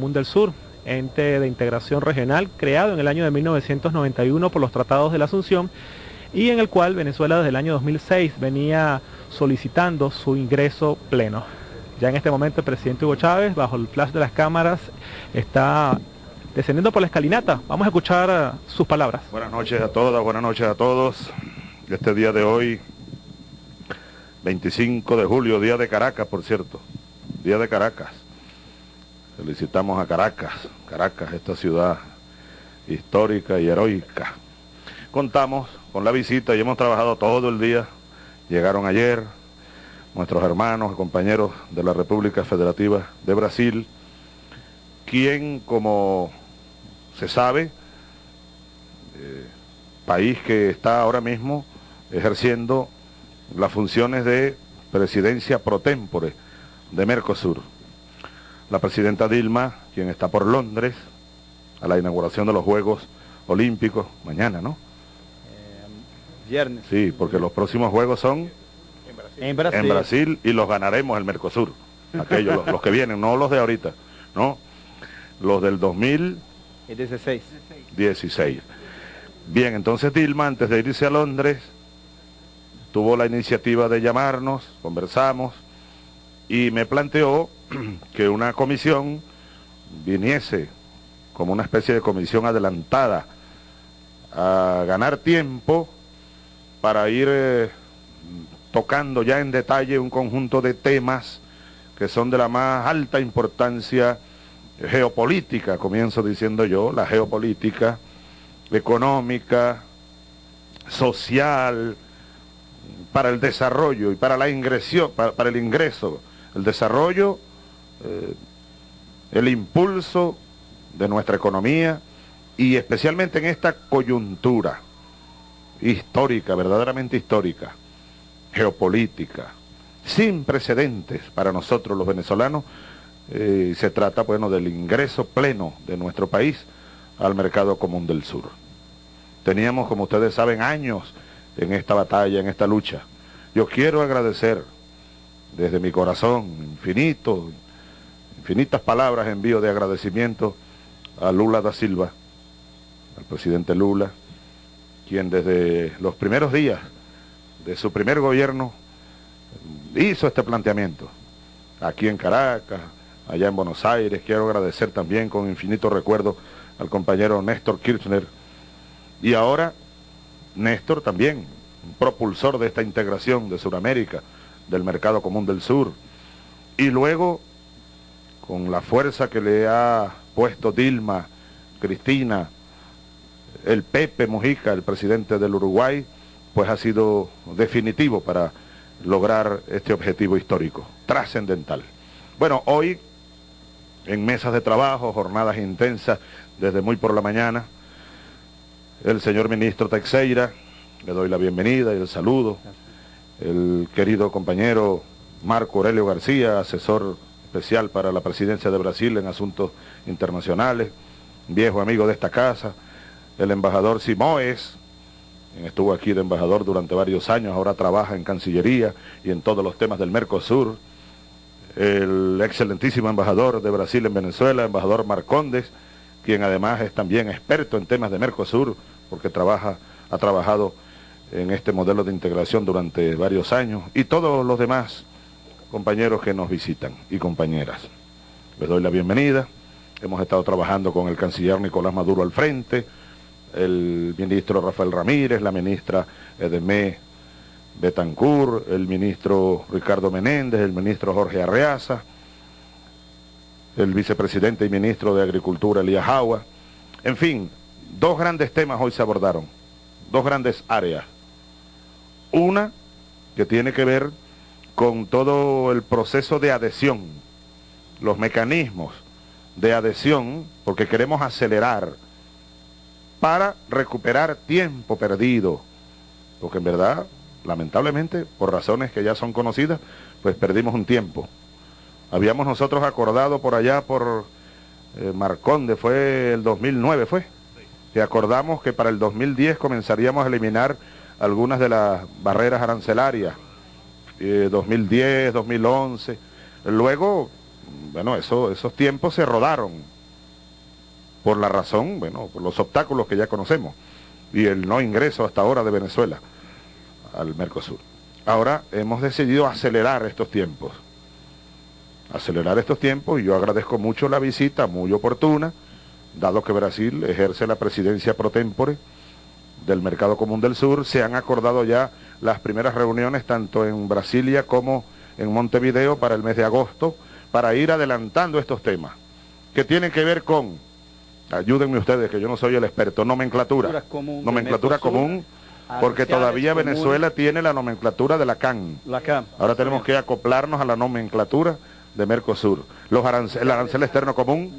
Común del Sur, ente de integración regional creado en el año de 1991 por los tratados de la Asunción y en el cual Venezuela desde el año 2006 venía solicitando su ingreso pleno. Ya en este momento el presidente Hugo Chávez, bajo el flash de las cámaras, está descendiendo por la escalinata. Vamos a escuchar eh, sus palabras. Buenas noches a todas, buenas noches a todos. Este día de hoy, 25 de julio, día de Caracas, por cierto, día de Caracas. Felicitamos a Caracas, Caracas, esta ciudad histórica y heroica. Contamos con la visita y hemos trabajado todo el día. Llegaron ayer nuestros hermanos, compañeros de la República Federativa de Brasil, quien, como se sabe, eh, país que está ahora mismo ejerciendo las funciones de presidencia pro tempore de Mercosur la presidenta Dilma, quien está por Londres, a la inauguración de los Juegos Olímpicos, mañana, ¿no? Eh, viernes. Sí, porque los próximos Juegos son en Brasil, en Brasil y los ganaremos el Mercosur. Aquellos, los, que vienen, no los de ahorita, ¿no? Los del 2016. 16. Bien, entonces Dilma, antes de irse a Londres, tuvo la iniciativa de llamarnos, conversamos, y me planteó que una comisión viniese como una especie de comisión adelantada a ganar tiempo para ir eh, tocando ya en detalle un conjunto de temas que son de la más alta importancia geopolítica, comienzo diciendo yo, la geopolítica, económica, social, para el desarrollo y para la ingresión, para el ingreso, el desarrollo eh, el impulso de nuestra economía y especialmente en esta coyuntura histórica, verdaderamente histórica, geopolítica, sin precedentes para nosotros los venezolanos, eh, se trata bueno del ingreso pleno de nuestro país al mercado común del sur. Teníamos, como ustedes saben, años en esta batalla, en esta lucha. Yo quiero agradecer desde mi corazón infinito, infinitas palabras envío de agradecimiento a Lula da Silva, al presidente Lula, quien desde los primeros días de su primer gobierno hizo este planteamiento. Aquí en Caracas, allá en Buenos Aires, quiero agradecer también con infinito recuerdo al compañero Néstor Kirchner. Y ahora, Néstor también, un propulsor de esta integración de Sudamérica, del mercado común del sur. Y luego con la fuerza que le ha puesto Dilma, Cristina, el Pepe Mujica, el presidente del Uruguay, pues ha sido definitivo para lograr este objetivo histórico, trascendental. Bueno, hoy, en mesas de trabajo, jornadas intensas, desde muy por la mañana, el señor ministro Teixeira, le doy la bienvenida y el saludo, el querido compañero Marco Aurelio García, asesor especial para la presidencia de Brasil en asuntos internacionales, viejo amigo de esta casa, el embajador Simoes, quien estuvo aquí de embajador durante varios años, ahora trabaja en Cancillería y en todos los temas del Mercosur, el excelentísimo embajador de Brasil en Venezuela, embajador Marcondes, quien además es también experto en temas de Mercosur, porque trabaja, ha trabajado en este modelo de integración durante varios años, y todos los demás compañeros que nos visitan y compañeras. Les doy la bienvenida. Hemos estado trabajando con el canciller Nicolás Maduro al frente, el ministro Rafael Ramírez, la ministra Edemé Betancourt, el ministro Ricardo Menéndez, el ministro Jorge Arreaza, el vicepresidente y ministro de Agricultura Elías Jagua. En fin, dos grandes temas hoy se abordaron, dos grandes áreas. Una que tiene que ver con todo el proceso de adhesión, los mecanismos de adhesión, porque queremos acelerar para recuperar tiempo perdido, porque en verdad, lamentablemente, por razones que ya son conocidas, pues perdimos un tiempo. Habíamos nosotros acordado por allá por eh, Marconde, fue el 2009, fue, que acordamos que para el 2010 comenzaríamos a eliminar algunas de las barreras arancelarias 2010, eh, 2011. Luego bueno, eso, esos tiempos se rodaron por la razón, bueno, por los obstáculos que ya conocemos y el no ingreso hasta ahora de Venezuela al Mercosur. Ahora hemos decidido acelerar estos tiempos, acelerar estos tiempos y yo agradezco mucho la visita, muy oportuna, dado que Brasil ejerce la presidencia pro tempore del Mercado Común del Sur, se han acordado ya las primeras reuniones tanto en Brasilia como en Montevideo para el mes de agosto, para ir adelantando estos temas, que tienen que ver con, ayúdenme ustedes, que yo no soy el experto, nomenclatura, común nomenclatura común, porque todavía Venezuela tiene la nomenclatura de la CAN. La CAN. Ahora tenemos que acoplarnos a la nomenclatura de Mercosur. Los arancel, el arancel externo común,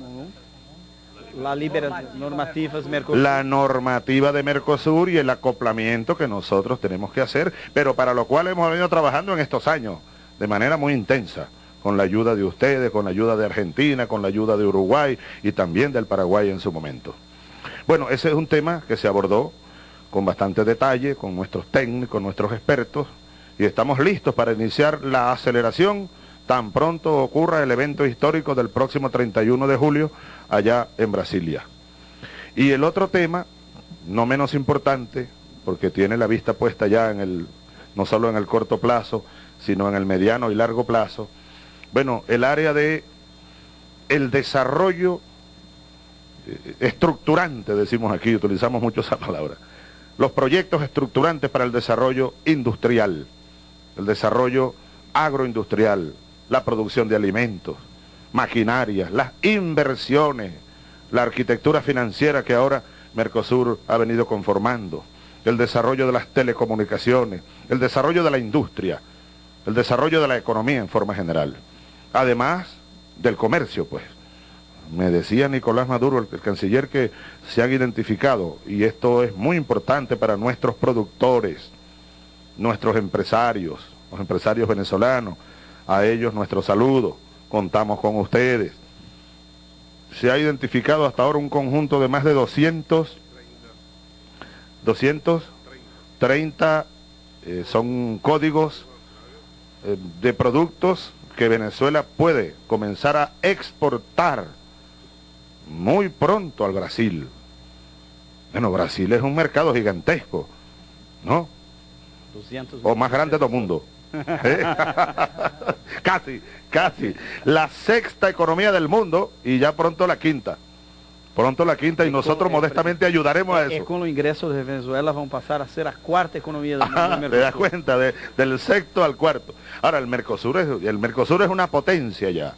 la normativa de Mercosur y el acoplamiento que nosotros tenemos que hacer, pero para lo cual hemos venido trabajando en estos años de manera muy intensa, con la ayuda de ustedes, con la ayuda de Argentina, con la ayuda de Uruguay y también del Paraguay en su momento. Bueno, ese es un tema que se abordó con bastante detalle, con nuestros técnicos, nuestros expertos, y estamos listos para iniciar la aceleración tan pronto ocurra el evento histórico del próximo 31 de julio allá en Brasilia. Y el otro tema, no menos importante, porque tiene la vista puesta ya en el, no solo en el corto plazo, sino en el mediano y largo plazo, bueno, el área de el desarrollo eh, estructurante, decimos aquí, utilizamos mucho esa palabra, los proyectos estructurantes para el desarrollo industrial, el desarrollo agroindustrial, la producción de alimentos, maquinarias, las inversiones, la arquitectura financiera que ahora Mercosur ha venido conformando, el desarrollo de las telecomunicaciones, el desarrollo de la industria, el desarrollo de la economía en forma general. Además del comercio, pues. Me decía Nicolás Maduro, el, canciller, que se han identificado, y esto es muy importante para nuestros productores, nuestros empresarios, los empresarios venezolanos, a ellos nuestro saludo contamos con ustedes. Se ha identificado hasta ahora un conjunto de más de 200, 230 eh, son códigos eh, de productos que Venezuela puede comenzar a exportar muy pronto al Brasil. Bueno, Brasil es un mercado gigantesco, ¿no? o más grande del mundo. ¿Eh? casi, casi. La sexta economía del mundo y ya pronto la quinta. Pronto la quinta y nosotros modestamente ayudaremos a eso. con los ingresos de Venezuela van a pasar a ser la cuarta economía del mundo. Te das cuenta, del sexto al cuarto. Ahora, el Mercosur, es, el Mercosur es una potencia ya.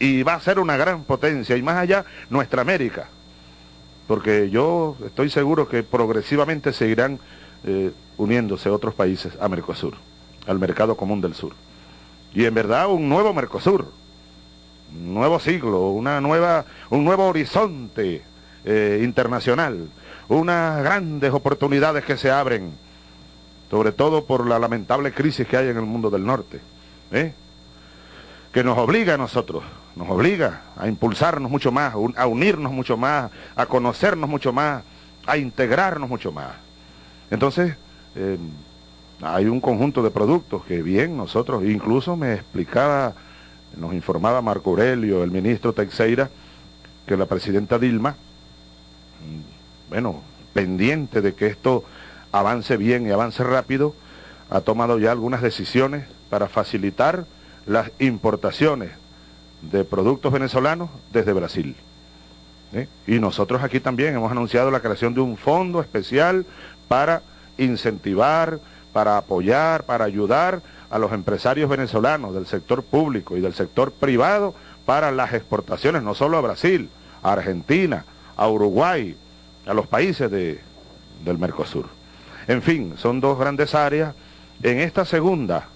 Y va a ser una gran potencia. Y más allá, nuestra América. Porque yo estoy seguro que progresivamente seguirán eh, uniéndose otros países a Mercosur al mercado común del sur. Y en verdad un nuevo Mercosur, un nuevo siglo, una nueva, un nuevo horizonte eh, internacional, unas grandes oportunidades que se abren, sobre todo por la lamentable crisis que hay en el mundo del norte, ¿eh? que nos obliga a nosotros, nos obliga a impulsarnos mucho más, a unirnos mucho más, a conocernos mucho más, a integrarnos mucho más. Entonces, eh, hay un conjunto de productos que bien nosotros, incluso me explicaba, nos informaba Marco Aurelio, el ministro Teixeira, que la presidenta Dilma, mm, bueno, pendiente de que esto avance bien y avance rápido, ha tomado ya algunas decisiones para facilitar las importaciones de productos venezolanos desde Brasil. ¿eh? Y nosotros aquí también hemos anunciado la creación de un fondo especial para incentivar, para apoyar, para ayudar a los empresarios venezolanos del sector público y del sector privado para las exportaciones, no solo a Brasil, a Argentina, a Uruguay, a los países de, del Mercosur. En fin, son dos grandes áreas. En esta segunda,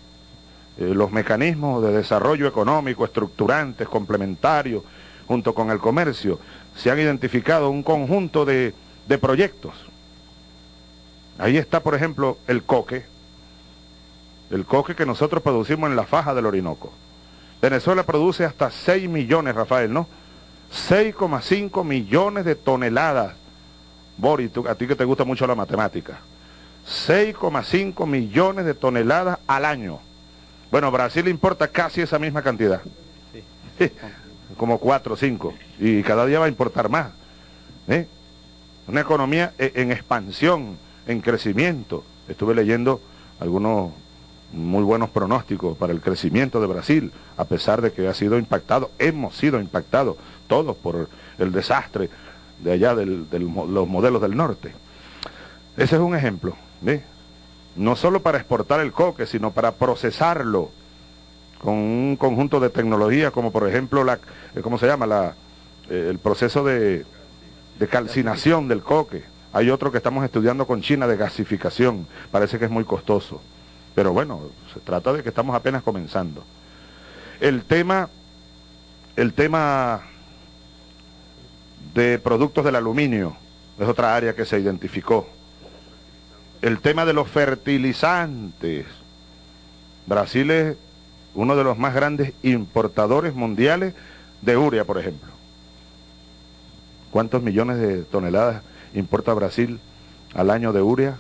eh, los mecanismos de desarrollo económico estructurantes, complementarios, junto con el comercio, se han identificado un conjunto de, de proyectos Ahí está, por ejemplo, el coque, el coque que nosotros producimos en la faja del Orinoco. Venezuela produce hasta 6 millones, Rafael, ¿no? 6,5 millones de toneladas. Boris, a ti que te gusta mucho la matemática. 6,5 millones de toneladas al año. Bueno, Brasil importa casi esa misma cantidad. como cuatro o cinco, y cada día va a importar más. ¿eh? Una economía e, en expansión, en crecimiento. Estuve leyendo algunos muy buenos pronósticos para el crecimiento de Brasil, a pesar de que ha sido impactado, hemos sido impactados todos por el desastre de allá de los modelos del norte. Ese es un ejemplo, no solo para exportar el coque, sino para procesarlo con un conjunto de tecnologías, como por ejemplo, la, eh, ¿cómo se llama? La, eh, el proceso de, de calcinación del coque. Hay otro que estamos estudiando con China de gasificación, parece que es muy costoso. Pero bueno, se trata de que estamos apenas comenzando. El tema, el tema de productos del aluminio es otra área que se identificó. El tema de los fertilizantes. Brasil es uno de los más grandes importadores mundiales de urea, por ejemplo. ¿Cuántos millones de toneladas importa Brasil al año de urea?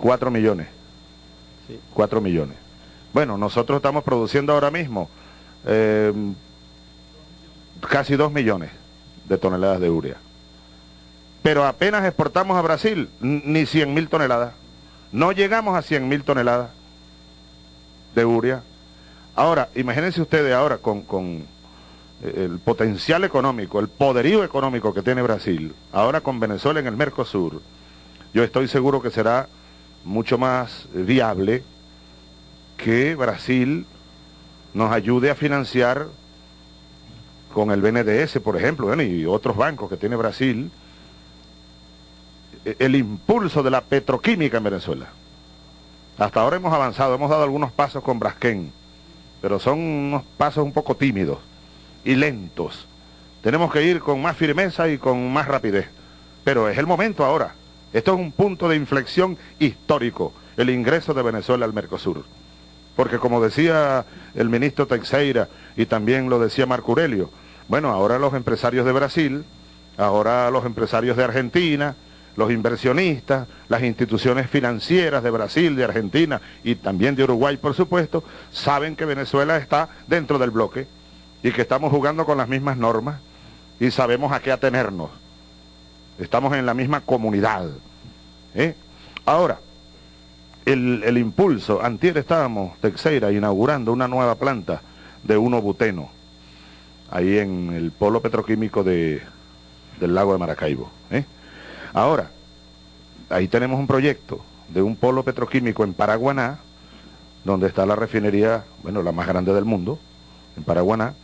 4 millones. Sí. 4 millones. Bueno, nosotros estamos produciendo ahora mismo eh, casi 2 millones de toneladas de urea. Pero apenas exportamos a Brasil ni 100 mil toneladas. No llegamos a 100 mil toneladas de urea. Ahora, imagínense ustedes ahora con, con el potencial económico, el poderío económico que tiene Brasil, ahora con Venezuela en el Mercosur, yo estoy seguro que será mucho más viable que Brasil nos ayude a financiar con el BNDS, por ejemplo, y otros bancos que tiene Brasil, e, el impulso de la petroquímica en Venezuela. Hasta ahora hemos avanzado, hemos dado algunos pasos con Braskem, pero son unos pasos un poco tímidos y lentos. Tenemos que ir con más firmeza y con más rapidez. Pero es el momento ahora. Esto es un punto de inflexión histórico, el ingreso de Venezuela al Mercosur. Porque como decía el ministro Teixeira y también lo decía Marco Aurelio, bueno, ahora los empresarios de Brasil, ahora los empresarios de Argentina, los inversionistas, las instituciones financieras de Brasil, de Argentina y también de Uruguay, por supuesto, saben que Venezuela está dentro del bloque y que estamos jugando con las mismas normas y sabemos a qué atenernos. Estamos en la misma comunidad. ¿eh? Ahora, el, impulso, antier estábamos, Texeira, inaugurando una nueva planta de uno buteno, ahí en el polo petroquímico de, del lago de Maracaibo. ¿eh? Ahora, ahí tenemos un proyecto de un polo petroquímico en Paraguaná, donde está la refinería, bueno, la más grande del mundo, en Paraguaná,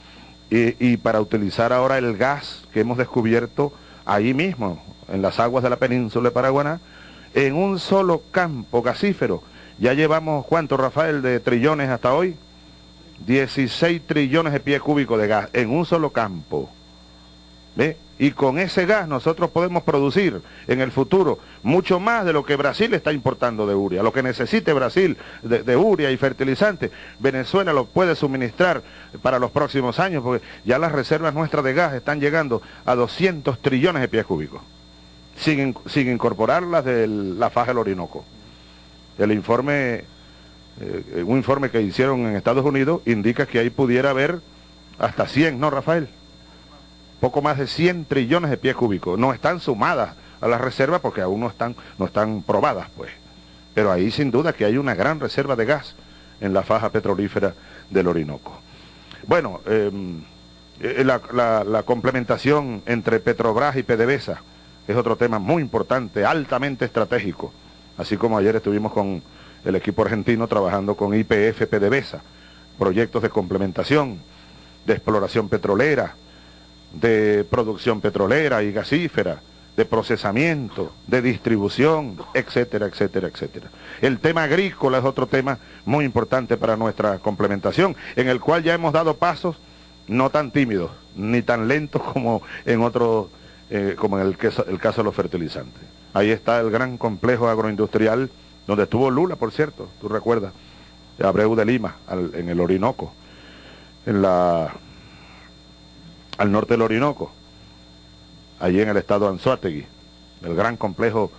y, para utilizar ahora el gas que hemos descubierto ahí mismo, en las aguas de la península de Paraguaná, en un solo campo gasífero. Ya llevamos, ¿cuánto, Rafael, de trillones hasta hoy? 16 trillones de pies cúbicos de gas en un solo campo. ¿Ve? Y con ese gas nosotros podemos producir en el futuro mucho más de lo que Brasil está importando de uria. Lo que necesite Brasil de, de uria y fertilizante, Venezuela lo puede suministrar para los próximos años, porque ya las reservas nuestras de gas están llegando a 200 trillones de pies cúbicos, sin, sin incorporar las de la faja del Orinoco. El informe, eh, un informe que hicieron en Estados Unidos indica que ahí pudiera haber hasta 100, ¿no, Rafael? Poco más de 100 trillones de pies cúbicos. No están sumadas a las reservas porque aún no están, no están probadas, pues. Pero ahí sin duda que hay una gran reserva de gas en la faja petrolífera del Orinoco. Bueno, em, eh, la, complementación entre Petrobras y PDVSA es otro tema muy importante, altamente estratégico. Así como ayer estuvimos con el equipo argentino trabajando con IPF PDVSA, proyectos de complementación, de exploración petrolera, de producción petrolera y gasífera, de procesamiento, de distribución, etcétera, etcétera, etcétera. El tema agrícola es otro tema muy importante para nuestra complementación, en el cual ya hemos dado pasos no tan tímidos, ni tan lentos como en otro, eh, como en el, caso de los fertilizantes. Ahí está el gran complejo agroindustrial, donde estuvo Lula, por cierto, tú recuerdas, Abreu de Lima, en el Orinoco, en la al norte del Orinoco, allí en el estado Anzuategui, el gran complejo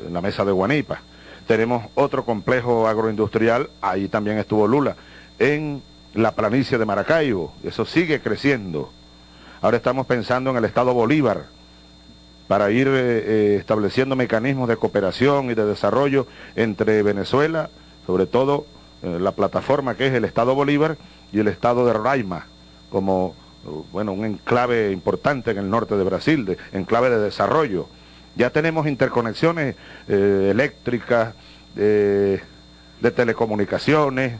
en eh, la mesa de Guanipa. Tenemos otro complejo agroindustrial, ahí también estuvo Lula, en la planicie de Maracaibo, eso sigue creciendo. Ahora estamos pensando en el Estado Bolívar para ir eh, eh, estableciendo mecanismos de cooperación y de desarrollo entre Venezuela, sobre todo la plataforma que es el Estado Bolívar y el Estado de Roraima, como bueno, un enclave importante en el norte de Brasil, de, enclave de desarrollo. Ya tenemos interconexiones eléctricas, de telecomunicaciones,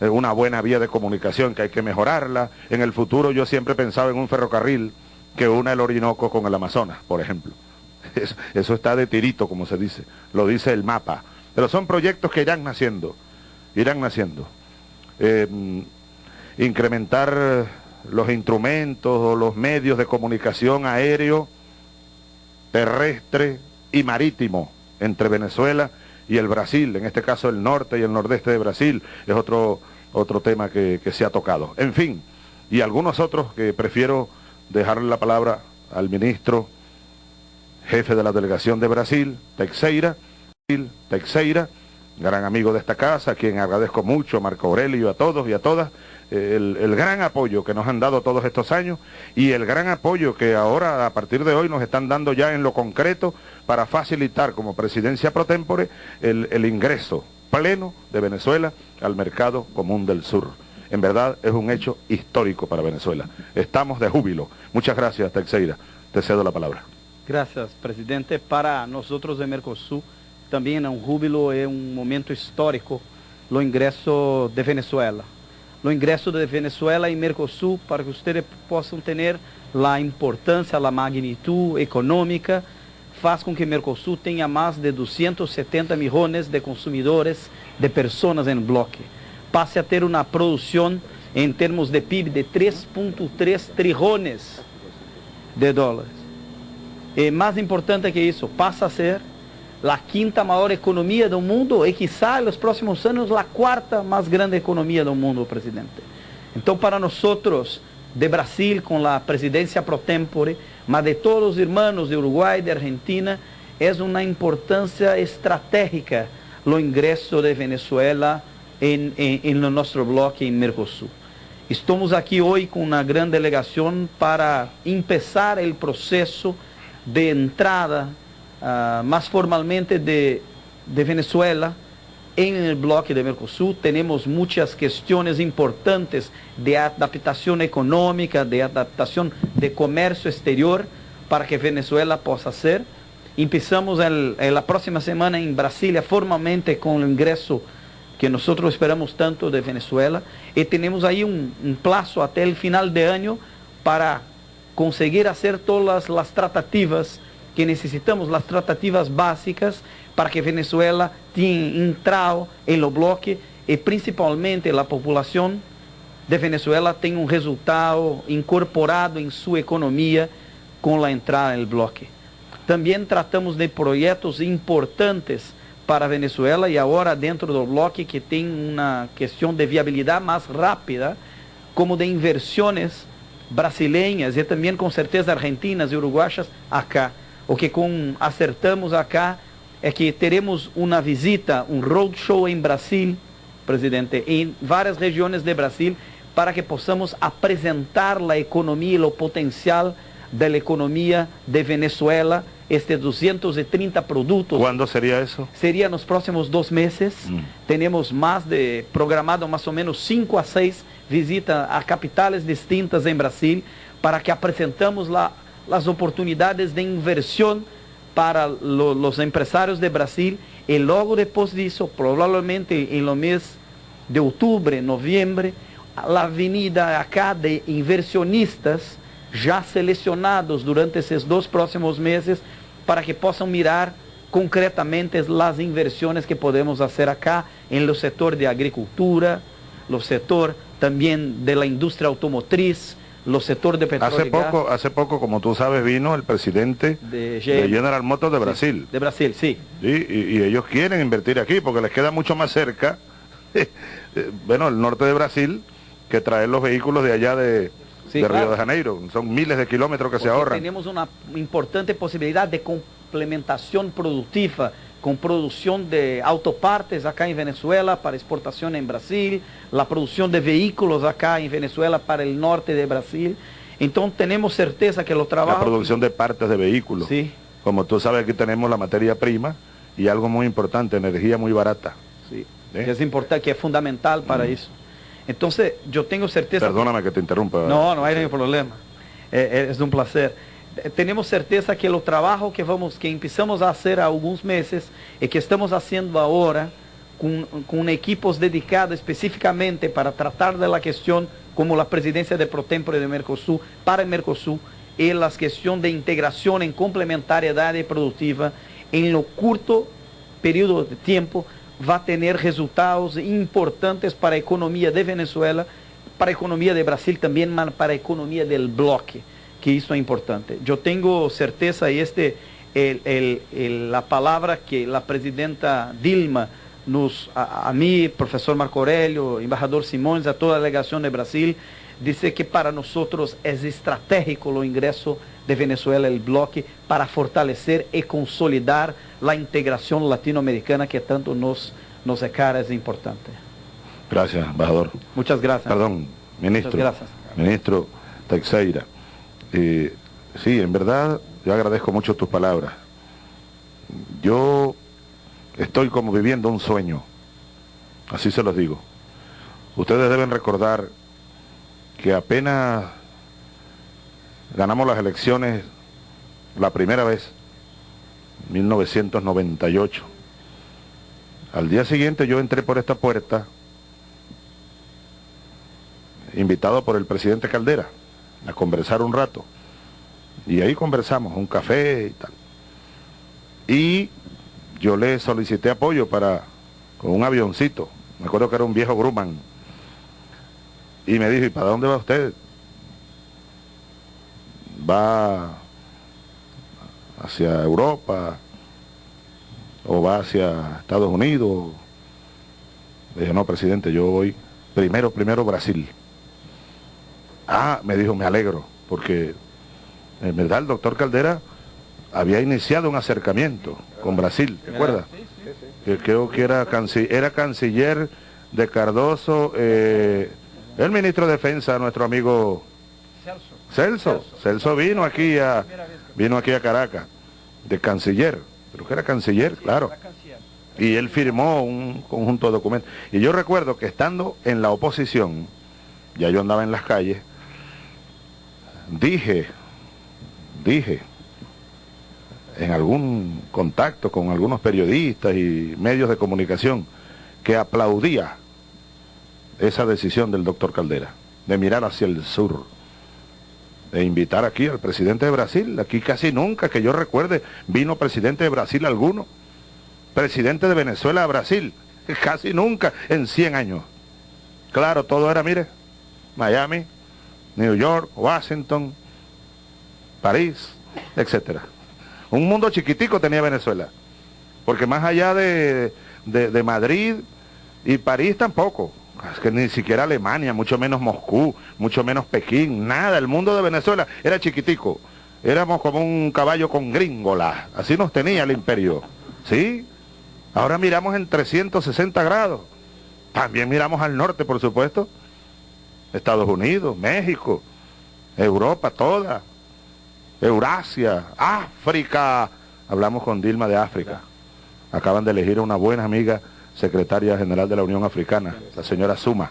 una buena vía de comunicación que hay que mejorarla. En el futuro yo siempre pensaba en un ferrocarril que una el Orinoco con el Amazonas, por ejemplo. Eso, está de tirito, como se dice, lo dice el mapa. Pero son proyectos que irán naciendo, irán naciendo. Em, incrementar los instrumentos o los medios de comunicación aéreo, terrestre y marítimo entre Venezuela y el Brasil, en este caso el norte y el nordeste de Brasil, es otro, otro tema que, se ha tocado. En fin, y algunos otros que prefiero dejarle la palabra al ministro jefe de la delegación de Brasil, Teixeira, Teixeira, gran amigo de esta casa, a quien agradezco mucho, Marco Aurelio, a todos y a todas, el, gran apoyo que nos han dado todos estos años y el gran apoyo que ahora a partir de hoy nos están dando ya en lo concreto para facilitar como presidencia pro tempore el, ingreso pleno de Venezuela al mercado común del sur. En verdad es un hecho histórico para Venezuela. Estamos de júbilo. Muchas gracias, Teixeira. Te cedo la palabra. Gracias, presidente. Para nosotros de Mercosul también es un júbilo, es un momento histórico, lo ingreso de Venezuela. No ingresso de Venezuela em Mercosul para que vocês possam ter a importância, a magnitude econômica, faz com que Mercosul tenha mais de 270 milhões de consumidores, de pessoas em bloco. Passe a ter uma produção em termos de PIB de 3,3 trilhões de dólares. E mais importante que isso, passa a ser a quinta maior economia do mundo e, quizá, nos próximos anos, a quarta mais grande economia do mundo, presidente. Então, para nós, de Brasil, com a presidência pro tempore, mas de todos os irmãos de Uruguai, de Argentina, é uma importância estratégica o ingresso de Venezuela em, nosso bloco em Mercosul. Estamos aqui hoje com uma grande delegação para começar o processo de entrada uh, más formalmente de, Venezuela en el bloque de Mercosur. Tenemos muchas cuestiones importantes de adaptación económica, de adaptación de comercio exterior para que Venezuela possa ser. Empezamos la próxima semana en Brasilia formalmente con el ingreso que nosotros esperamos tanto de Venezuela y tenemos ahí un plazo hasta el final de año para conseguir hacer todas las tratativas que necessitamos as tratativas básicas para que Venezuela tenha entrado em lo bloque e principalmente a população de Venezuela tenha um resultado incorporado em sua economia com a entrada no bloque. Também tratamos de projetos importantes para Venezuela e agora dentro do bloque que tem uma questão de viabilidade mais rápida, como de inversões brasileiras e também com certeza argentinas e uruguaias acá. O que com, acertamos acá é que teremos uma visita, um roadshow em Brasil, presidente, em várias regiões de Brasil, para que possamos apresentar a economia e o potencial da economia de Venezuela, estes 230 produtos. Quando seria isso? Seria nos próximos dois meses. Hum. Temos mais de programado mais ou menos 5 a 6 visitas a capitais distintas em Brasil, para que apresentamos lá las oportunidades de inversión para lo, los empresarios de Brasil. Y luego después de eso, probablemente en los meses de octubre, noviembre, la avenida acá de inversionistas já selecionados durante esses dois próximos meses para que possam mirar concretamente as inversões que podemos fazer acá em lo setor de agricultura, no setor também de la indústria automotriz, los sectores de petróleo. Hace poco, hace poco, como tú sabes, vino el presidente de, General Motors de Brasil. de Brasil, sí. y, ellos quieren invertir aquí porque les queda mucho más cerca, eh, bueno, el norte de Brasil, que traer los vehículos de allá de, Río de Janeiro. Son miles de kilómetros que se ahorran. Tenemos una importante posibilidad de complementación productiva con producción de autopartes acá en Venezuela para exportación en Brasil, la producción de vehículos acá en Venezuela para el norte de Brasil. Entonces tenemos certeza que los trabajos... La producción de partes de vehículos. Sí. Como tú sabes, aquí tenemos la materia prima y algo muy importante, energía muy barata. Sí, ¿Eh? que es importante, que es fundamental para mm. eso. Entonces, yo tengo certeza... Perdóname que, te interrumpa. No, no hay ningún problema. Eh, eh, es un placer. Tenemos certeza que el trabajo que vamos, que empezamos a hacer há algunos meses y que estamos haciendo ahora con, con equipos dedicados específicamente para tratar de la cuestión como la presidencia de pro de Mercosul para el Mercosul y la cuestión de integración en complementariedad productiva. En lo corto periodo de tiempo va a tener resultados importantes para la economía de Venezuela, para la economía de Brasil también, para la economía del bloque, que eso es importante. Yo tengo certeza y este la palabra que la presidenta Dilma nos, a, mí, profesor Marco Aurelio, embajador Simões, a toda la delegación de Brasil, dice que para nosotros es estratégico el ingreso de Venezuela el bloque para fortalecer y consolidar la integración latinoamericana que tanto nos, nos cara, es importante. Gracias, embajador. Muchas gracias. Perdón, ministro. Muchas gracias. Ministro Teixeira. Sí, en verdad, yo agradezco mucho tus palabras. Yo estoy como viviendo un sueño. Así se los digo. Ustedes deben recordar que apenas ganamos las elecciones la primera vez, 1998. Al día siguiente yo entré por esta puerta, invitado por el presidente Caldera, a conversar un rato. Y ahí conversamos, un café y tal. Y yo le solicité apoyo para, con un avioncito, me acuerdo que era un viejo Grumman, y me dijo, ¿y para dónde va usted? va hacia Europa o va hacia Estados Unidos. Le dije, no, presidente, yo voy primero, primero Brasil. Ah, me dijo, me alegro, porque en verdad el doctor Caldera había iniciado un acercamiento con Brasil, ¿te acuerdas? Que creo que era, era canciller de Cardoso, eh, el ministro de Defensa, nuestro amigo Celso. Celso vino aquí a vino aquí a Caracas, de canciller, creo que era canciller, claro. Y él firmó un conjunto de documentos. Y yo recuerdo que estando en la oposición, ya yo andaba en las calles, dije, dije, en algún contacto con algunos periodistas y medios de comunicación, que aplaudía esa decisión del doctor Caldera, de mirar hacia el sur de invitar aquí al presidente de Brasil. Aquí casi nunca, que yo recuerde, vino presidente de Brasil alguno. Presidente de Venezuela a Brasil. Casi nunca en 100 años. Claro, todo era, mire, Miami, New York, Washington, París, etcétera. Un mundo chiquitico tenía Venezuela. Porque más allá de, de Madrid y París tampoco. Es que ni siquiera Alemania, mucho menos Moscú, mucho menos Pekín, nada. El mundo de Venezuela era chiquitico. Éramos como un caballo con gringola. Así nos tenía el imperio. ¿Sí? Ahora miramos en 360 grados. También miramos al norte, por supuesto. Estados Unidos, México, Europa toda, Eurasia, África. Hablamos con Dilma de África. Acaban de elegir a una buena amiga secretaria general de la Unión Africana, la señora Suma,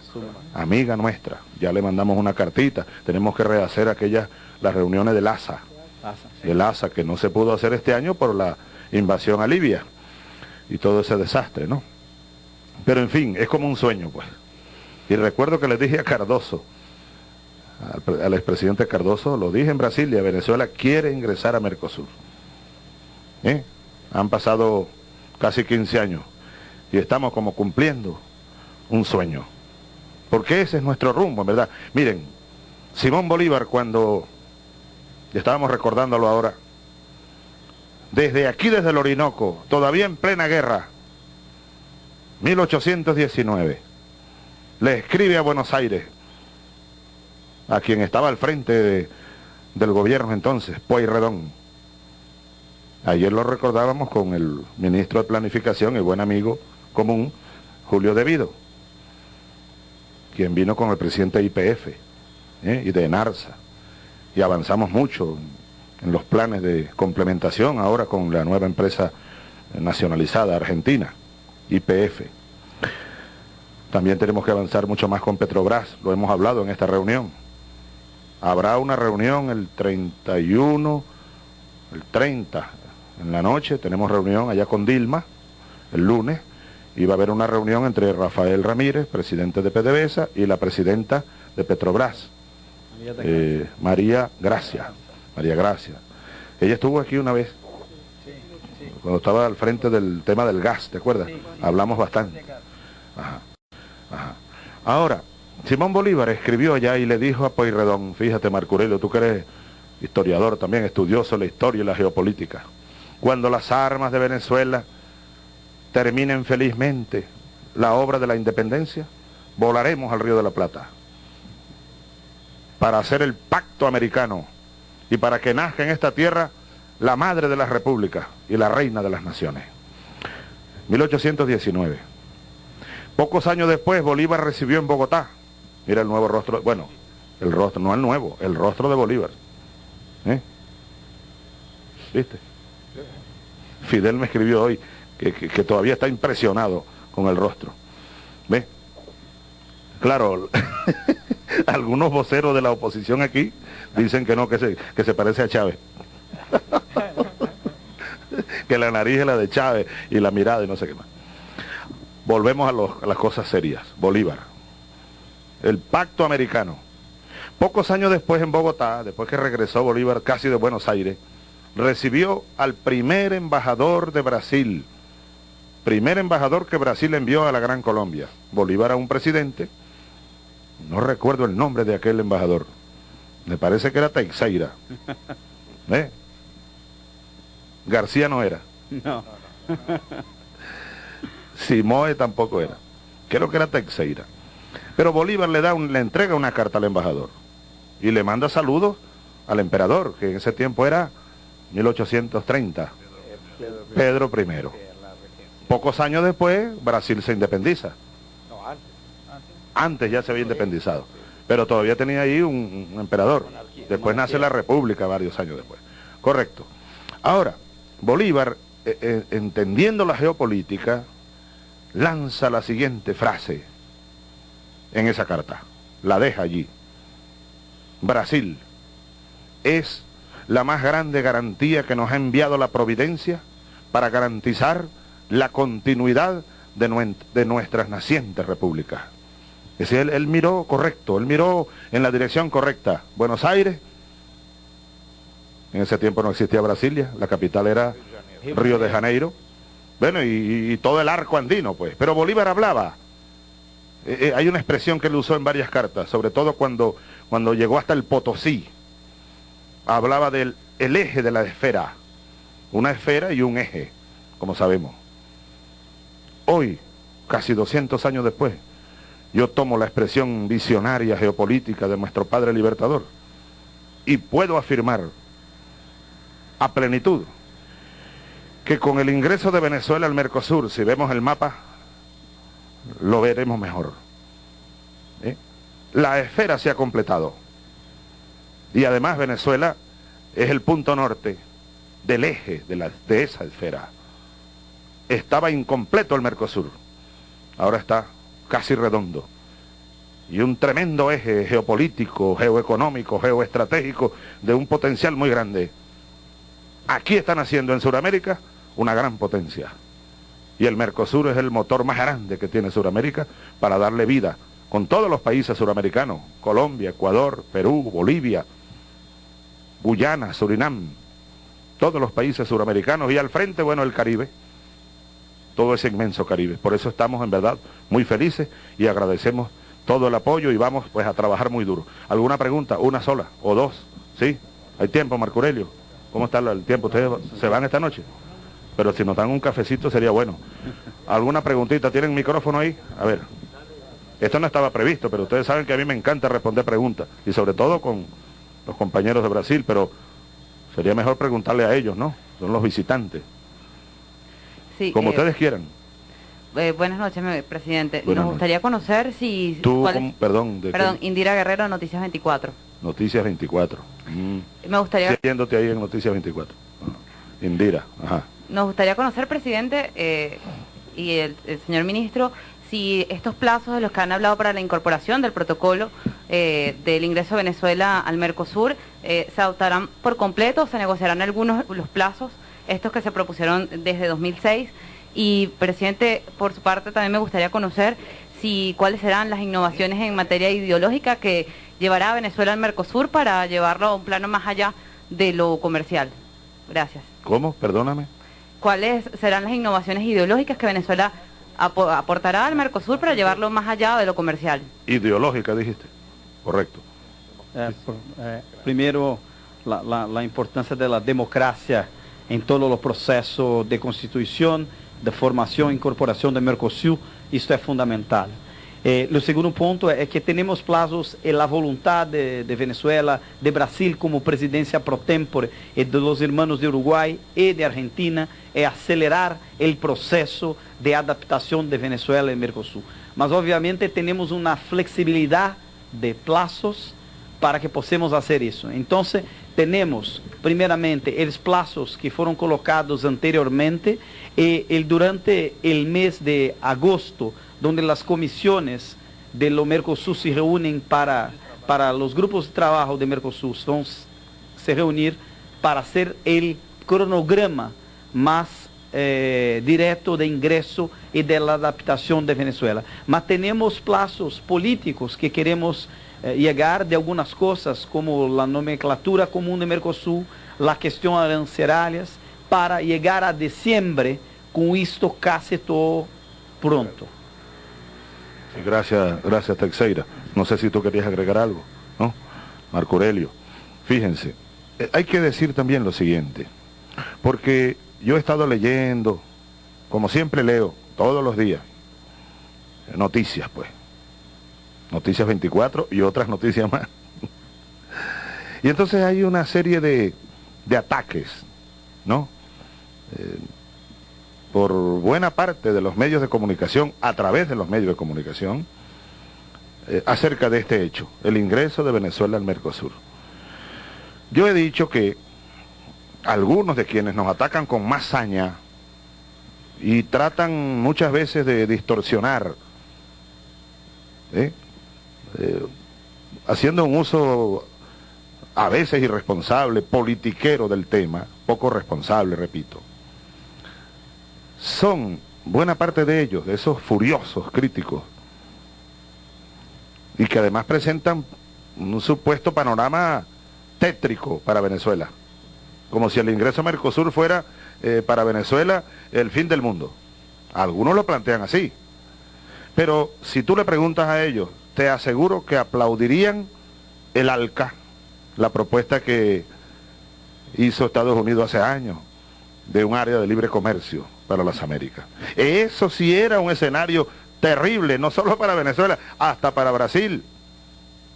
amiga nuestra. Ya le mandamos una cartita. Tenemos que rehacer aquellas, las reuniones del ASA, del ASA, que no se pudo hacer este año por la invasión a Libia y todo ese desastre, ¿no? Pero en fin, es como un sueño, pues. Y recuerdo que le dije a Cardoso, al, expresidente Cardoso, lo dije en Brasil y Venezuela quiere ingresar a Mercosur. ¿Eh? Han pasado casi 15 años y estamos como cumpliendo un sueño. Porque ese es nuestro rumbo, en verdad. Miren, Simón Bolívar cuando, estábamos recordándolo ahora, desde aquí, desde el Orinoco, todavía en plena guerra, 1819, le escribe a Buenos Aires, a quien estaba al frente del gobierno entonces, Pueyrredón, Ayer lo recordábamos con el ministro de Planificación, el buen amigo común, Julio Devido, quien vino con el presidente de IPF ¿eh? y de NARSA. Y avanzamos mucho en los planes de complementación ahora con la nueva empresa nacionalizada argentina, IPF. También tenemos que avanzar mucho más con Petrobras, lo hemos hablado en esta reunión. Habrá una reunión el 31, el 30 en la noche, tenemos reunión allá con Dilma, el lunes, y va a haber una reunión entre Rafael Ramírez, presidente de PDVSA, y la presidenta de Petrobras, eh, María Gracia. María Gracia. Ella estuvo aquí una vez, cuando estaba al frente del tema del gas, ¿te acuerdas? Hablamos bastante. Ajá. Ahora, Simón Bolívar escribió allá y le dijo a Pueyrredón, fíjate Marcurelio, tú que eres historiador también, estudioso de la historia y la geopolítica, cuando las armas de Venezuela terminen felizmente la obra de la independencia, volaremos al Río de la Plata para hacer el pacto americano y para que nazca en esta tierra la madre de las repúblicas y la reina de las naciones. 1819. Pocos años después Bolívar recibió en Bogotá, mira el nuevo rostro, bueno, el rostro, no el nuevo, el rostro de Bolívar. ¿Eh? ¿Viste? Fidel me escribió hoy que, todavía está impresionado con el rostro. ¿Ve? Claro, algunos voceros de la oposición aquí dicen que no, que se, que se parece a Chávez. que la nariz es la de Chávez y la mirada y no sé qué más. Volvemos a, a las cosas serias. Bolívar. El pacto americano. Pocos años después en Bogotá, después que regresó Bolívar casi de Buenos Aires, recibió al primer embajador de Brasil, primer embajador que Brasil envió a la Gran Colombia. Bolívar a un presidente, no recuerdo el nombre de aquel embajador, me parece que era Teixeira. ¿Eh? García no era. No. Simoe tampoco era. Creo que era Teixeira. Pero Bolívar le, da le entrega una carta al embajador y le manda saludos al emperador, que en ese tiempo era 1830, Pedro I. Pocos años después, Brasil se independiza. Antes ya se había independizado, pero todavía tenía ahí un, emperador. Después nace la República varios años después. Correcto. Ahora, Bolívar, eh, eh, entendiendo la geopolítica, lanza la siguiente frase en esa carta. La deja allí. Brasil es la más grande garantía que nos ha enviado la providencia para garantizar la continuidad de, nuestras nacientes repúblicas. Es decir, él, miró correcto, él miró en la dirección correcta. Buenos Aires, en ese tiempo no existía Brasilia, la capital era Río de Janeiro. Bueno, y, todo el arco andino, pues. Pero Bolívar hablaba. Eh, eh, hay una expresión que él usó en varias cartas, sobre todo cuando, cuando llegó hasta el Potosí, hablaba del el eje de la esfera, una esfera y un eje, como sabemos. Hoy, casi 200 años después, yo tomo la expresión visionaria geopolítica de nuestro Padre Libertador y puedo afirmar a plenitud que con el ingreso de Venezuela al Mercosur, si vemos el mapa, lo veremos mejor. ¿Eh? La esfera se ha completado. Y además Venezuela es el punto norte del eje de, la, de esa esfera. Estaba incompleto el Mercosur, ahora está casi redondo. Y un tremendo eje geopolítico, geoeconómico, geoestratégico, de un potencial muy grande. Aquí están haciendo en Sudamérica una gran potencia. Y el Mercosur es el motor más grande que tiene Sudamérica para darle vida con todos los países suramericanos, Colombia, Ecuador, Perú, Bolivia, Guyana, Surinam, todos los países suramericanos y al frente, bueno, el Caribe, todo ese inmenso Caribe. Por eso estamos en verdad muy felices y agradecemos todo el apoyo y vamos pues a trabajar muy duro. ¿Alguna pregunta? ¿Una sola o dos? ¿Sí? ¿Hay tiempo, Marco Aurelio? ¿Cómo está el tiempo? ¿Ustedes se van esta noche? Pero si nos dan un cafecito sería bueno. ¿Alguna preguntita? ¿Tienen micrófono ahí? A ver. Esto no estaba previsto, pero ustedes saben que a mí me encanta responder preguntas. Y sobre todo con los compañeros de Brasil, pero sería mejor preguntarle a ellos, ¿no? son los visitantes. Sí, Como eh, ustedes quieran. eh, buenas noches, presidente. Buenas Nos gustaría conocer si... Tú, cuál es- ¿cómo? perdón, ¿de qué? Perdón, Indira Guerrero, Noticias 24. Noticias 24. Mm. Me gustaría, Siguiéndote ahí en Noticias 24. Ajá. Indira, ajá. Nos gustaría conocer, presidente, eh, y el, señor ministro, si estos plazos de los que han hablado para la incorporación del protocolo eh, del ingreso de Venezuela al Mercosur eh, se adoptarán por completo o se negociarán algunos los plazos, estos que se propusieron desde 2006. Y, presidente, por su parte también me gustaría conocer si cuáles serán las innovaciones en materia ideológica que llevará a Venezuela al Mercosur para llevarlo a un plano más allá de lo comercial. Gracias. ¿Cómo? Perdóname. ¿Cuáles serán las innovaciones ideológicas que Venezuela apo- aportará al Mercosur para llevarlo más allá de lo comercial? Ideológica, dijiste. Correcto. É, por- é, primeiro, la, la- la importância da democracia em todo o processo de constituição, de formação e incorporação do Mercosul, isso é fundamental. Eh, segundo ponto é que temos plazos e a vontade de, Venezuela, de Brasil como presidência pro tempore e de los hermanos de Uruguai e de Argentina é acelerar o processo de adaptação de Venezuela e Mercosul. Mas obviamente temos uma flexibilidade de plazos para que possamos fazer isso. Então, temos, primeiramente, os plazos que foram colocados anteriormente e el, durante o mês de agosto, onde as comissões de lo Mercosul se reúnem para, para os grupos de trabalho de Mercosul, vão se reunir para hacer el cronograma más eh, direto de ingresso e de la adaptação de Venezuela. Mas temos plazos políticos que queremos eh, llegar de algumas coisas, como a nomenclatura comum de Mercosul, a questão arancelarias, para chegar a dezembro com isto quase todo pronto. Gracias, gracias Teixeira. No sé si tú querías agregar algo, ¿no? Marco Aurelio. Fíjense, eh, hay que decir también lo siguiente, porque yo he estado leyendo, como siempre leo, todos los días, noticias pues, noticias 24 y otras noticias más. Y entonces hay una serie de, de ataques, ¿no? Eh, por buena parte de los medios de comunicación, a través de los medios de comunicación, eh, acerca de este hecho, el ingreso de Venezuela al Mercosur. Yo he dicho que algunos de quienes nos atacan con más saña y tratan muchas veces de distorsionar, ¿eh? Eh, haciendo un uso a veces irresponsable, politiquero del tema, poco responsable, repito, son buena parte de ellos, de esos furiosos críticos, y que además presentan un supuesto panorama tétrico para Venezuela, como si el ingreso a Mercosur fuera eh, para Venezuela el fin del mundo. Algunos lo plantean así, pero si tú le preguntas a ellos, te aseguro que aplaudirían el ALCA, la propuesta que hizo Estados Unidos hace años de un área de libre comercio para las Américas. Eso sí era un escenario terrible, no solo para Venezuela, hasta para Brasil.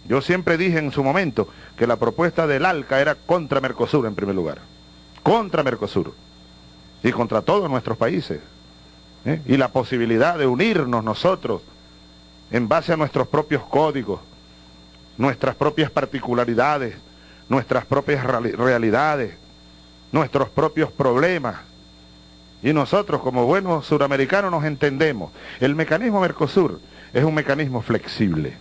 Yo siempre dije en su momento que la propuesta del ALCA era contra Mercosur en primer lugar, contra Mercosur y contra todos nuestros países. ¿eh? Y la posibilidad de unirnos nosotros en base a nuestros propios códigos, nuestras propias particularidades, nuestras propias reali- realidades, nuestros propios problemas. Y nosotros como buenos suramericanos nos entendemos. El mecanismo Mercosur es un mecanismo flexible.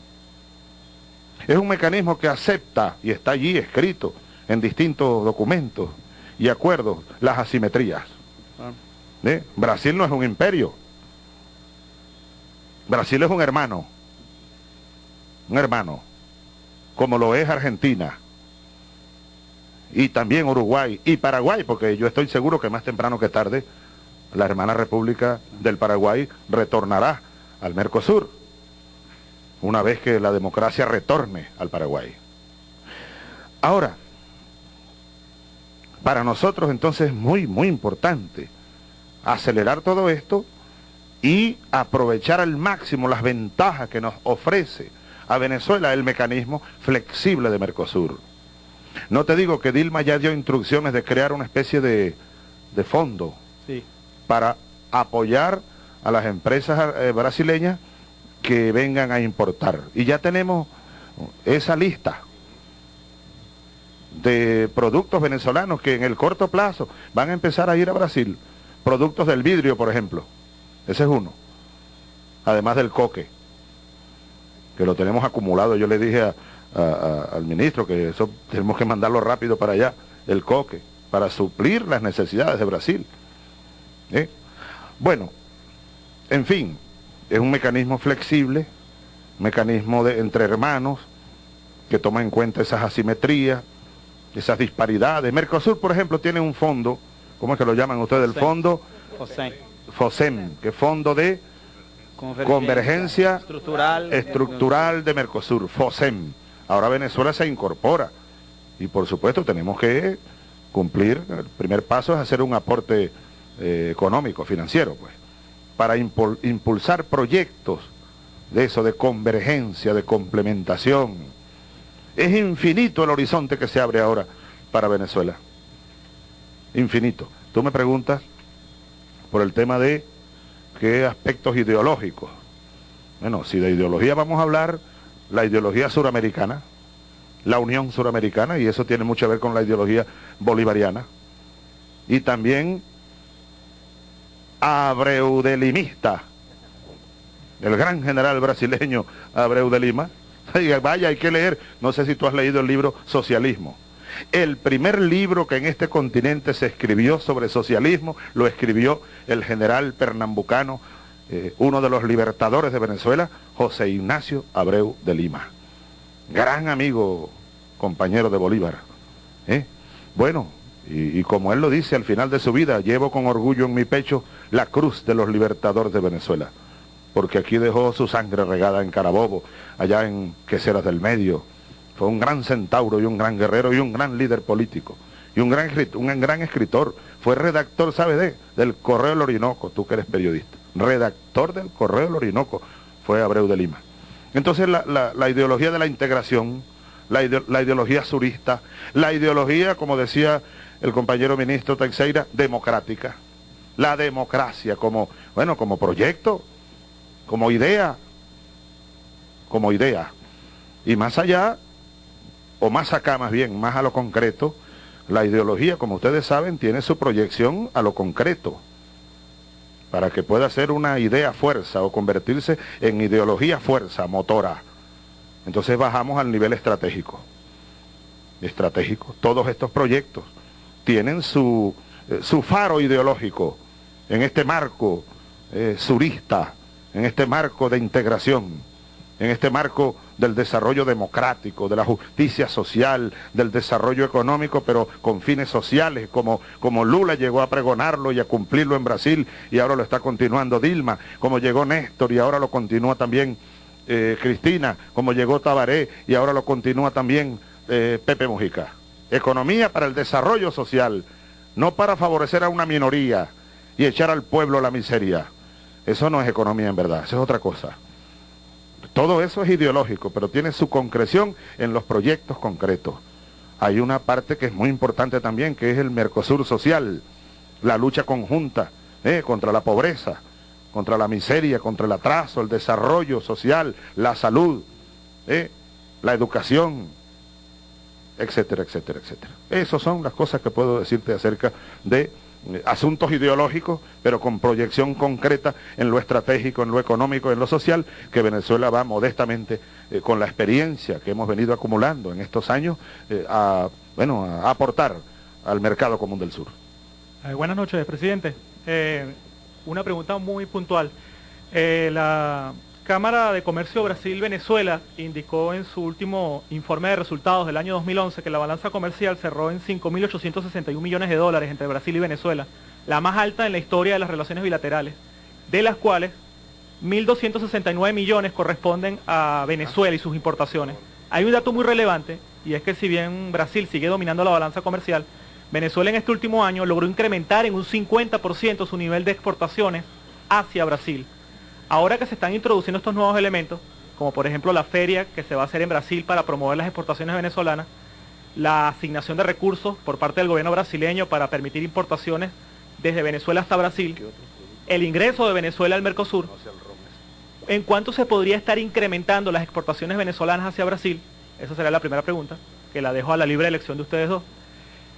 Es un mecanismo que acepta, y está allí escrito en distintos documentos y acuerdos, las asimetrías. Ah. ¿Eh? Brasil no es un imperio. Brasil es un hermano. Un hermano. Como lo es Argentina. Y también Uruguay y Paraguay, porque yo estoy seguro que más temprano que tarde la hermana República del Paraguay retornará al Mercosur, una vez que la democracia retorne al Paraguay. Ahora, para nosotros entonces es muy, muy importante acelerar todo esto y aprovechar al máximo las ventajas que nos ofrece a Venezuela el mecanismo flexible de Mercosur. No te digo que Dilma ya dio instrucciones de crear una especie de de fondo Sí. para apoyar a las empresas eh, brasileñas que vengan a importar. Y ya tenemos esa lista de productos venezolanos que en el corto plazo van a empezar a ir a Brasil. Productos del vidrio, por ejemplo. Ese es uno. Además del coque, que lo tenemos acumulado. Yo le dije a- a- a- al ministro que eso tenemos que mandarlo rápido para allá, el coque, para suplir las necesidades de Brasil. ¿Eh? Bueno, en fin, es un mecanismo flexible, mecanismo de entre hermanos, que toma en cuenta esas asimetrías, esas disparidades. Mercosur, por ejemplo, tiene un fondo, ¿cómo es que lo llaman ustedes? El fondo José. FOSEM, que es Fondo de Convergencia, Convergencia estructural. Estructural de Mercosur, FOSEM. Ahora Venezuela se incorpora y por supuesto tenemos que cumplir, el primer paso es hacer un aporte eh, económico, financiero, pues, para impul- impulsar proyectos de eso, de convergencia, de complementación. Es infinito el horizonte que se abre ahora para Venezuela. Infinito. Tú me preguntas por el tema de qué aspectos ideológicos. Bueno, si de ideología vamos a hablar, la ideología suramericana, la Unión Suramericana, y eso tiene mucho que ver con la ideología bolivariana, y también Abreu de el gran general brasileño Abreu de Lima. Vaya, hay que leer, no sé si tú has leído el libro Socialismo. El primer libro que en este continente se escribió sobre socialismo lo escribió el general pernambucano, eh, uno de los libertadores de Venezuela, José Ignacio Abreu de Lima. Gran amigo, compañero de Bolívar. ¿eh? Bueno, y, como él lo dice al final de su vida, llevo con orgullo en mi pecho la cruz de los libertadores de Venezuela, porque aquí dejó su sangre regada en Carabobo, allá en Queseras del Medio. Fue un gran centauro y un gran guerrero y un gran líder político y un gran, escritor. Fue redactor, ¿sabe de? Del Correo del Orinoco, tú que eres periodista. Redactor del Correo del Orinoco fue Abreu de Lima. Entonces la, la- ideología de la integración, la, ide- la ideología surista, la ideología, como decía el compañero ministro Teixeira, democrática. La democracia como, bueno, como proyecto, como idea, como idea. Y más allá, o más acá más bien, más a lo concreto, la ideología, como ustedes saben, tiene su proyección a lo concreto, para que pueda ser una idea fuerza o convertirse en ideología fuerza, motora. Entonces bajamos al nivel estratégico. Estratégico. Todos estos proyectos tienen su, eh, su faro ideológico en este marco eh, surista, en este marco de integración, en este marco del desarrollo democrático, de la justicia social, del desarrollo económico, pero con fines sociales, como, como Lula llegó a pregonarlo y a cumplirlo en Brasil y ahora lo está continuando Dilma, como llegó Néstor y ahora lo continúa también eh, Cristina, como llegó Tabaré y ahora lo continúa también eh, Pepe Mujica. Economía para el desarrollo social, no para favorecer a una minoría y echar al pueblo la miseria. Eso no es economía en verdad, eso es otra cosa. Todo eso es ideológico, pero tiene su concreción en los proyectos concretos. Hay una parte que es muy importante también, que es el Mercosur social, la lucha conjunta eh, contra la pobreza, contra la miseria, contra el atraso, el desarrollo social, la salud, eh, la educación, etcétera, etcétera, etcétera. Esas son las cosas que puedo decirte acerca de asuntos ideológicos, pero con proyección concreta en lo estratégico, en lo económico, en lo social, que Venezuela va modestamente, eh, con la experiencia que hemos venido acumulando en estos años, eh, a, bueno, a aportar al mercado común del sur. Eh, buenas noches, presidente. Una pregunta muy puntual. La Cámara de Comercio Brasil-Venezuela indicó en su último informe de resultados del año 2011 que la balanza comercial cerró en 5.861 millones de dólares entre Brasil y Venezuela, la más alta en la historia de las relaciones bilaterales, de las cuales 1.269 millones corresponden a Venezuela y sus importaciones. Hay un dato muy relevante y es que si bien Brasil sigue dominando la balanza comercial, Venezuela en este último año logró incrementar en un 50% su nivel de exportaciones hacia Brasil. Ahora que se están introduciendo estos nuevos elementos, como por ejemplo la feria que se va a hacer en Brasil para promover las exportaciones venezolanas, la asignación de recursos por parte del gobierno brasileño para permitir importaciones desde Venezuela hasta Brasil, el ingreso de Venezuela al Mercosur, ¿en cuánto se podría estar incrementando las exportaciones venezolanas hacia Brasil? Esa sería la primera pregunta, que la dejo a la libre elección de ustedes dos.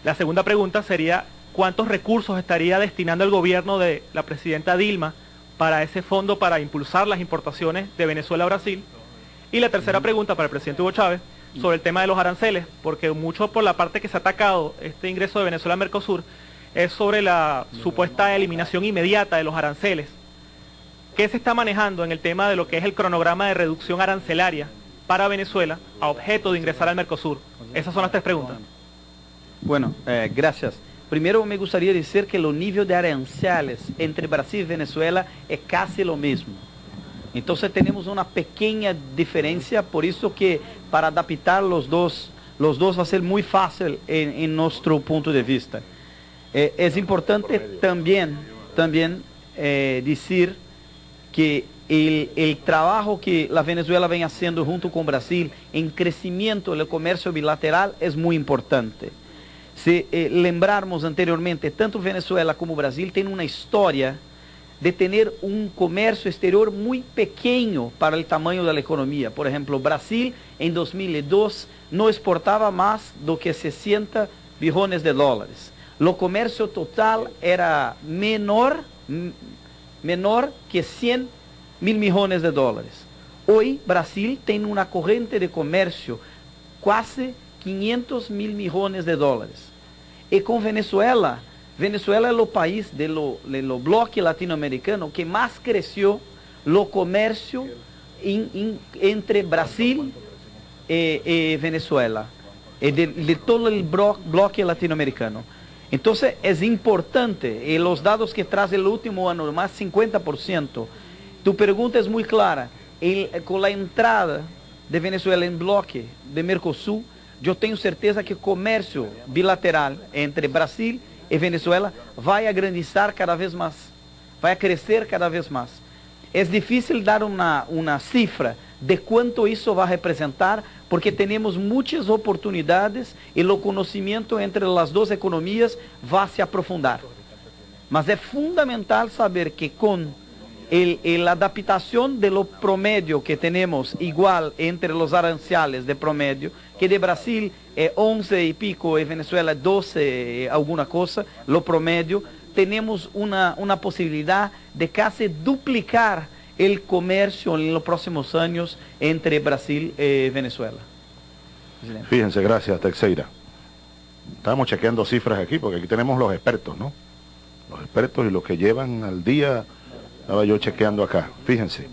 La segunda pregunta sería, ¿cuántos recursos estaría destinando el gobierno de la presidenta Dilma para ese fondo para impulsar las importaciones de Venezuela a Brasil? Y la tercera pregunta para el presidente Hugo Chávez, sobre el tema de los aranceles, porque mucho por la parte que se ha atacado este ingreso de Venezuela a Mercosur es sobre la supuesta eliminación inmediata de los aranceles. ¿Qué se está manejando en el tema de lo que es el cronograma de reducción arancelaria para Venezuela a objeto de ingresar al Mercosur? Esas son las tres preguntas. Bueno, eh, gracias. Primero me gustaría decir que el nivel de aranceles entre Brasil y Venezuela es casi lo mismo. Entonces tenemos una pequeña diferencia, por eso que para adaptar los dos, los dos va a ser muy fácil en, nuestro punto de vista. Eh, es importante también, también eh, decir que el, trabajo que la Venezuela viene haciendo junto con Brasil en crecimiento del comercio bilateral es muy importante. Si eh, lembrarmos anteriormente, tanto Venezuela como Brasil tienen una historia de tener un comercio exterior muy pequeño para el tamaño de la economía. Por ejemplo, Brasil en 2002 no exportaba más do que 60 billones de dólares. Lo comercio total era menor, menor que 100 mil millones de dólares. Hoy Brasil tiene una corriente de comercio casi 500 mil millones de dólares. Y con Venezuela, Venezuela es el país de lo, bloque latinoamericano que más creció lo comercio entre Brasil y, y Venezuela, y de, todo el blo, bloque latinoamericano. Entonces es importante, y los datos que trae el último año, más 50%, tu pregunta es muy clara, con la entrada de Venezuela en bloque de Mercosul, yo tengo certeza que el comercio bilateral entre Brasil e Venezuela vai agrandizar cada vez mais, vai crescer cada vez mais. É difícil dar uma, uma cifra de quanto isso vai representar, porque temos muitas oportunidades e o conhecimento entre as duas economias vai se aprofundar. Mas é fundamental saber que com a adaptação do promédio que temos igual entre os aranciales de promédio, que de Brasil é 11 e pico e Venezuela 12 alguma coisa, lo promédio, temos uma, uma possibilidade de quase duplicar o comércio nos próximos anos entre Brasil e Venezuela. Fíjense, gracias Teixeira. Estamos chequeando cifras aquí porque aquí tenemos los expertos, ¿no? Los expertos y los que llevan al día, estaba yo chequeando acá. Fíjense,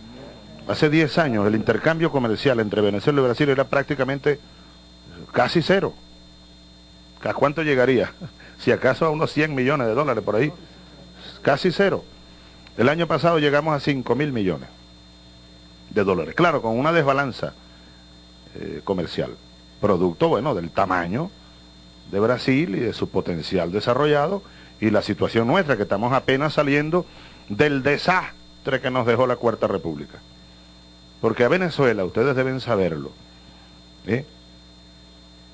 hace 10 años el intercambio comercial entre Venezuela y Brasil era prácticamente casi cero. ¿A cuánto llegaría? Si acaso a unos 100 millones de dólares por ahí. Casi cero. El año pasado llegamos a 5 mil millones de dólares. Claro, con una desbalanza eh, comercial. Producto, bueno, del tamaño de Brasil y de su potencial desarrollado y la situación nuestra, que estamos apenas saliendo del desastre que nos dejó la Cuarta República. Porque a Venezuela, ustedes deben saberlo, ¿eh?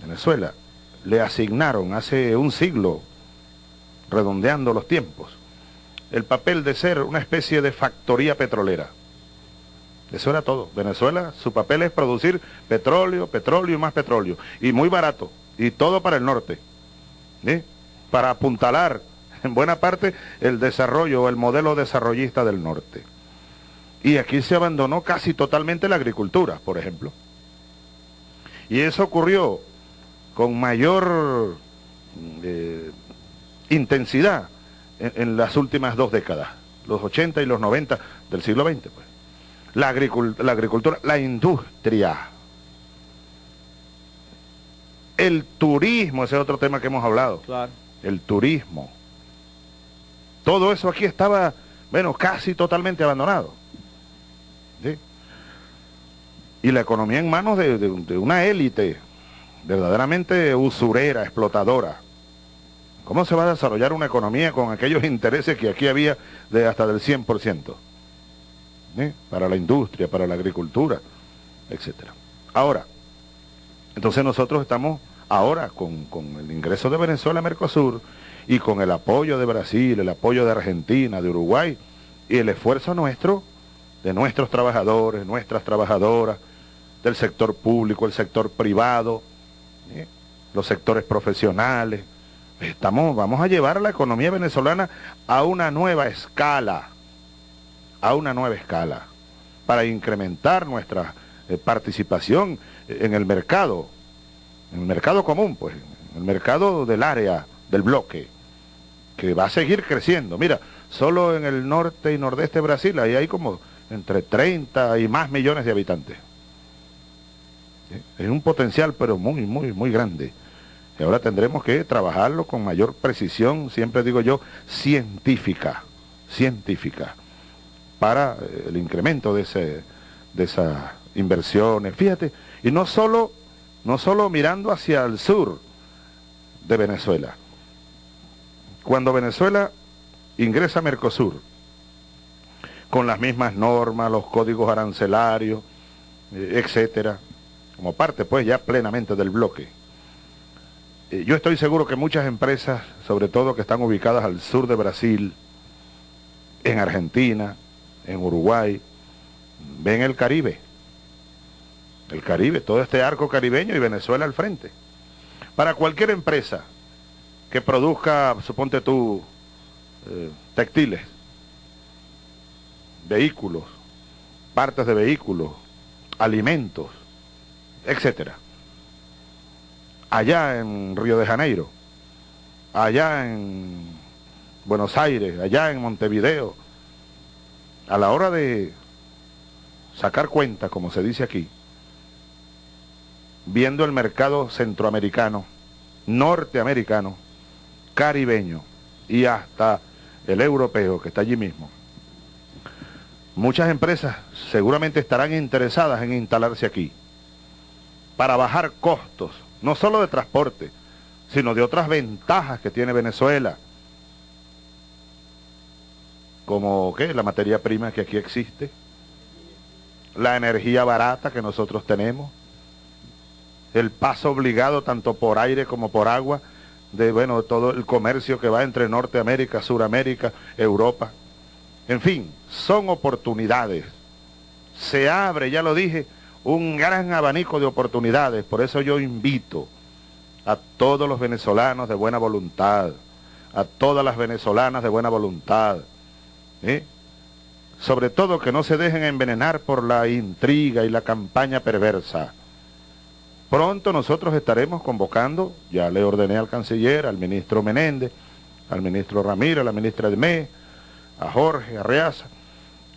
Venezuela, le asignaron hace un siglo, redondeando los tiempos, el papel de ser una especie de factoría petrolera. Eso era todo. Venezuela, su papel es producir petróleo, petróleo y más petróleo. Y muy barato. Y todo para el norte. ¿sí? Para apuntalar en buena parte el desarrollo o el modelo desarrollista del norte. Y aquí se abandonó casi totalmente la agricultura, por ejemplo. Y eso ocurrió con mayor eh, intensidad en, en, las últimas dos décadas, los 80 y los 90 del siglo XX. Pues. La, agricult la agricultura, la industria, el turismo, ese es otro tema que hemos hablado, claro. el turismo. Todo eso aquí estaba, bueno, casi totalmente abandonado. Y la economía en manos de, una élite verdaderamente usurera, explotadora. ¿Cómo se va a desarrollar una economía con aquellos intereses que aquí había de hasta del 100%? ¿Eh? Para la industria, para la agricultura, etcétera. Ahora, entonces nosotros estamos ahora con, con, el ingreso de Venezuela a Mercosur y con el apoyo de Brasil, el apoyo de Argentina, de Uruguay y el esfuerzo nuestro, de nuestros trabajadores, nuestras trabajadoras, del sector público, el sector privado, ¿eh? los sectores profesionales. Estamos, vamos a llevar la economía venezolana a una nueva escala, a una nueva escala, para incrementar nuestra eh, participación en el mercado, en el mercado común, pues, en el mercado del área, del bloque, que va a seguir creciendo. Mira, solo en el norte y nordeste de Brasil ahí hay como entre 30 y más millones de habitantes. Es un potencial, pero muy, muy, muy grande. Y ahora tendremos que trabajarlo con mayor precisión, siempre digo yo, científica, científica, para eh, el incremento de, ese, de esas inversiones. Fíjate, y no solo, no solo mirando hacia el sur de Venezuela. Cuando Venezuela ingresa a Mercosur, con las mismas normas, los códigos arancelarios, eh, etcétera, como parte pues ya plenamente del bloque. Eh, yo estoy seguro que muchas empresas, sobre todo que están ubicadas al sur de Brasil, en Argentina, en Uruguay, ven el Caribe. El Caribe, todo este arco caribeño y Venezuela al frente. Para cualquier empresa que produzca, suponte tú, eh, textiles, vehículos, partes de vehículos, alimentos, etcétera. Allá en Río de Janeiro, allá en Buenos Aires, allá en Montevideo, a la hora de sacar cuenta, como se dice aquí, viendo el mercado centroamericano, norteamericano, caribeño y hasta el europeo que está allí mismo. Muchas empresas seguramente estarán interesadas en instalarse aquí para bajar costos, no solo de transporte, sino de otras ventajas que tiene Venezuela, como ¿qué? la materia prima que aquí existe, la energía barata que nosotros tenemos, el paso obligado tanto por aire como por agua de bueno todo el comercio que va entre Norteamérica, Suramérica, Europa. En fin, son oportunidades. Se abre, ya lo dije, un gran abanico de oportunidades. Por eso yo invito a todos los venezolanos de buena voluntad, a todas las venezolanas de buena voluntad, ¿eh? sobre todo que no se dejen envenenar por la intriga y la campaña perversa. Pronto nosotros estaremos convocando, ya le ordené al canciller, al ministro Menéndez, al ministro Ramírez, a la ministra de a Jorge Arreaza,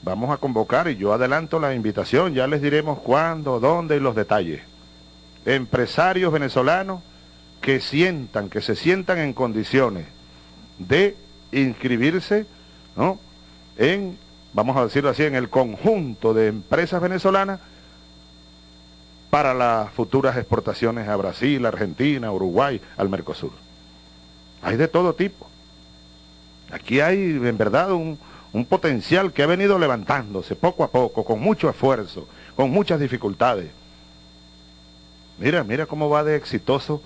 Vamos a convocar y yo adelanto la invitación, ya les diremos cuándo, dónde y los detalles. Empresarios venezolanos que sientan, que se sientan en condiciones de inscribirse, ¿no? En, vamos a decirlo así, en el conjunto de empresas venezolanas para las futuras exportaciones a Brasil, Argentina, Uruguay, al Mercosur. Hay de todo tipo. Aquí hay en verdad un, un potencial que ha venido levantándose poco a poco, con mucho esfuerzo, con muchas dificultades. Mira, mira cómo va de exitoso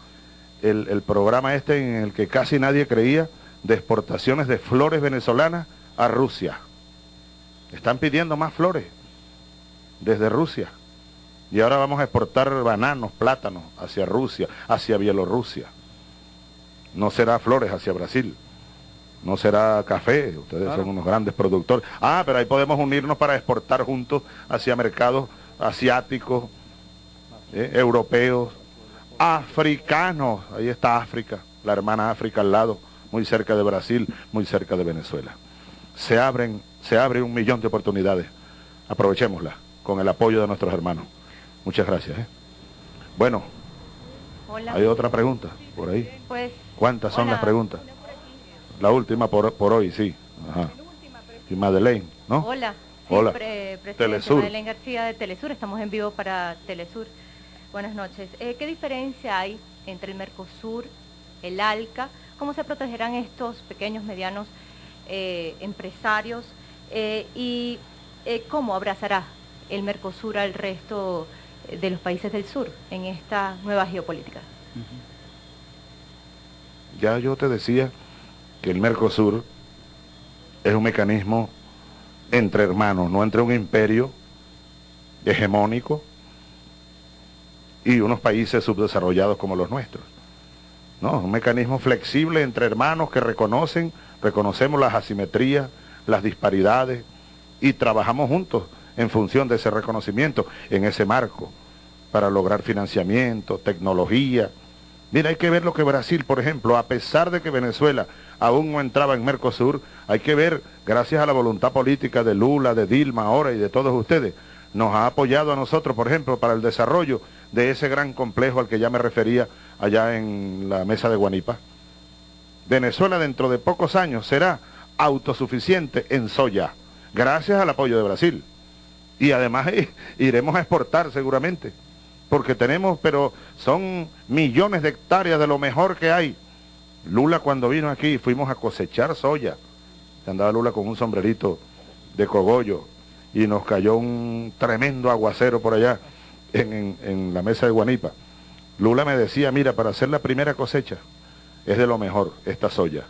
el, programa este en el que casi nadie creía de exportaciones de flores venezolanas a Rusia. Están pidiendo más flores desde Rusia. Y ahora vamos a exportar bananos, plátanos hacia Rusia, hacia Bielorrusia. No será flores hacia Brasil no será café, ustedes son unos grandes productores. Ah, pero ahí podemos unirnos para exportar juntos hacia mercados asiáticos, eh, europeos, africanos, ahí está África, la hermana África al lado, muy cerca de Brasil, muy cerca de Venezuela. Se abren, se abre un millón de oportunidades, aprovechémosla con el apoyo de nuestros hermanos. Muchas gracias. ¿eh? Bueno, ¿hay otra pregunta por ahí? Pues, ¿Cuántas son las preguntas? La última por, por hoy, sí. Ajá. Y Madeleine, ¿no? Hola. Hola. presidente Telesur. Madeleine García de Telesur. Estamos en vivo para Telesur. Buenas noches. Eh, ¿Qué diferencia hay entre el Mercosur, el ALCA? ¿Cómo se protegerán estos pequeños, medianos eh, empresarios? Eh, ¿Y cómo abrazará el Mercosur al resto de los países del sur en esta nueva geopolítica? Ya yo te decía que el Mercosur es un mecanismo entre hermanos, no entre un imperio hegemónico y unos países subdesarrollados como los nuestros. No, un mecanismo flexible entre hermanos que reconocen, reconocemos las asimetrías, las disparidades y trabajamos juntos en función de ese reconocimiento, en ese marco, para lograr financiamiento, tecnología. Mira, hay que ver lo que Brasil, por ejemplo, a pesar de que Venezuela aún no entraba en Mercosur, hay que ver, gracias a la voluntad política de Lula, de Dilma ahora y de todos ustedes, nos ha apoyado a nosotros, por ejemplo, para el desarrollo de ese gran complejo al que ya me refería allá en la mesa de Guanipa. Venezuela dentro de pocos años será autosuficiente en soya, gracias al apoyo de Brasil. Y además iremos a exportar seguramente, porque tenemos, pero son millones de hectáreas de lo mejor que hay. Lula cuando vino aquí fuimos a cosechar soya. Andaba Lula con un sombrerito de cogollo y nos cayó un tremendo aguacero por allá en, en la mesa de Guanipa. Lula me decía, mira, para hacer la primera cosecha es de lo mejor esta soya.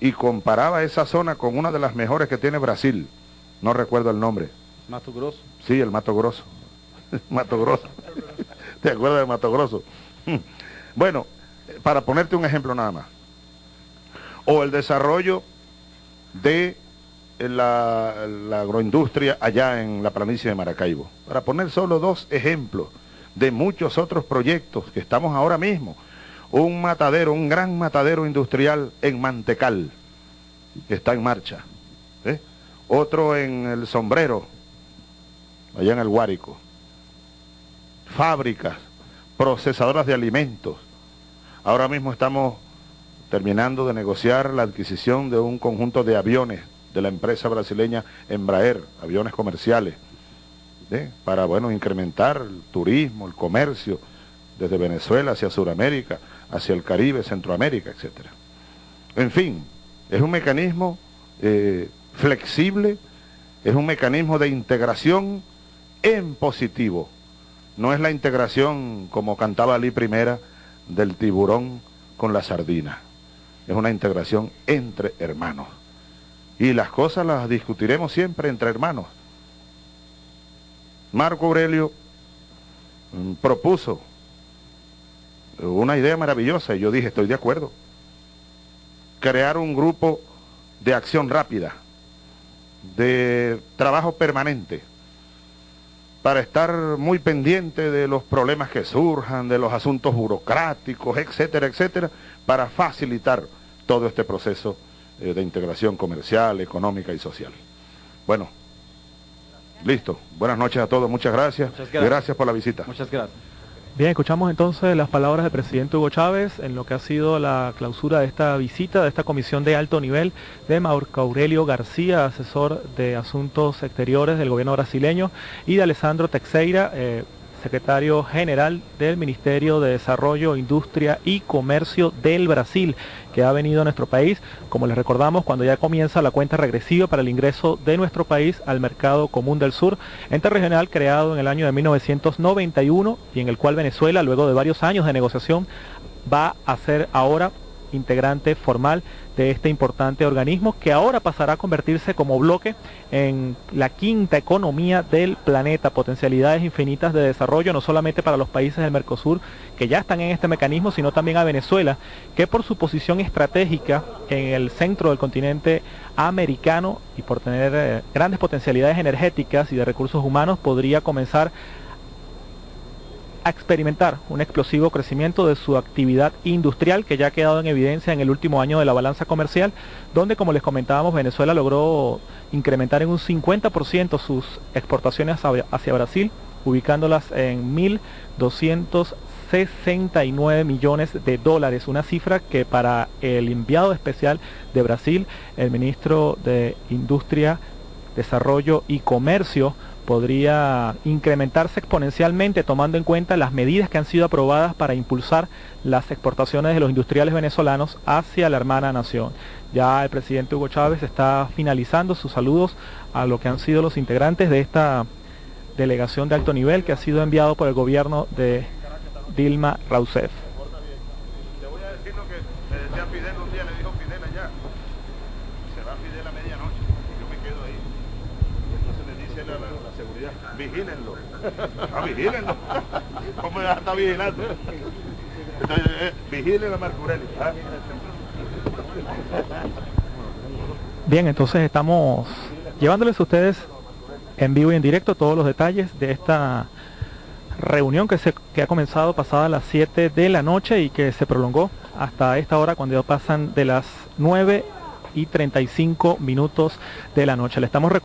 Y comparaba esa zona con una de las mejores que tiene Brasil. No recuerdo el nombre. Mato Grosso. Sí, el Mato Grosso. Mato Grosso. ¿Te acuerdas de Mato Grosso? Bueno, para ponerte un ejemplo nada más. O el desarrollo de la, agroindustria allá en la planicie de Maracaibo. Para poner solo dos ejemplos de muchos otros proyectos que estamos ahora mismo. Un matadero, un gran matadero industrial en Mantecal, que está en marcha. ¿eh? Otro en el sombrero, allá en el Guárico. Fábricas, procesadoras de alimentos. Ahora mismo estamos terminando de negociar la adquisición de un conjunto de aviones de la empresa brasileña Embraer, aviones comerciales, ¿eh? para bueno, incrementar el turismo, el comercio, desde Venezuela hacia Sudamérica, hacia el Caribe, Centroamérica, etc. En fin, es un mecanismo eh, flexible, es un mecanismo de integración en positivo. No es la integración, como cantaba Ali Primera, del tiburón con la sardina. Es una integración entre hermanos. Y las cosas las discutiremos siempre entre hermanos. Marco Aurelio mm, propuso una idea maravillosa y yo dije, estoy de acuerdo. Crear un grupo de acción rápida, de trabajo permanente, para estar muy pendiente de los problemas que surjan, de los asuntos burocráticos, etcétera, etcétera, para facilitar todo este proceso eh, de integración comercial, económica y social. Bueno, listo. Buenas noches a todos, muchas gracias. Muchas gracias. gracias por la visita. Muchas gracias. Bien, escuchamos entonces las palabras del presidente Hugo Chávez en lo que ha sido la clausura de esta visita, de esta comisión de alto nivel de Marco Aurelio García, asesor de Asuntos Exteriores del gobierno brasileño, y de Alessandro Teixeira, eh, secretario general del Ministerio de Desarrollo, Industria y Comercio del Brasil, que ha venido a nuestro país, como les recordamos, cuando ya comienza la cuenta regresiva para el ingreso de nuestro país al mercado común del sur, ente regional creado en el año de 1991 y en el cual Venezuela, luego de varios años de negociación, va a ser ahora integrante formal de este importante organismo que ahora pasará a convertirse como bloque en la quinta economía del planeta, potencialidades infinitas de desarrollo no solamente para los países del Mercosur que ya están en este mecanismo, sino también a Venezuela, que por su posición estratégica en el centro del continente americano y por tener eh, grandes potencialidades energéticas y de recursos humanos podría comenzar a experimentar un explosivo crecimiento de su actividad industrial que ya ha quedado en evidencia en el último año de la balanza comercial, donde como les comentábamos Venezuela logró incrementar en un 50% sus exportaciones hacia Brasil, ubicándolas en 1.269 millones de dólares, una cifra que para el enviado especial de Brasil, el ministro de Industria, Desarrollo y Comercio, podría incrementarse exponencialmente tomando en cuenta las medidas que han sido aprobadas para impulsar las exportaciones de los industriales venezolanos hacia la hermana nación. Ya el presidente Hugo Chávez está finalizando sus saludos a lo que han sido los integrantes de esta delegación de alto nivel que ha sido enviado por el gobierno de Dilma Rousseff. imagino que me decía Fidel un día, le dijo Fidel allá, se va Fidel a medianoche, yo me quedo ahí. Entonces le dice la, la, la seguridad, vigílenlo. Ah, vigílenlo. ¿Cómo ya está vigilando? Eh, vigilen a Marcurelli. Bien, entonces estamos llevándoles a ustedes en vivo y en directo todos los detalles de esta reunión que, se, que ha comenzado pasada las 7 de la noche y que se prolongó hasta esta hora cuando pasan de las 9 y 35 minutos de la noche. Le estamos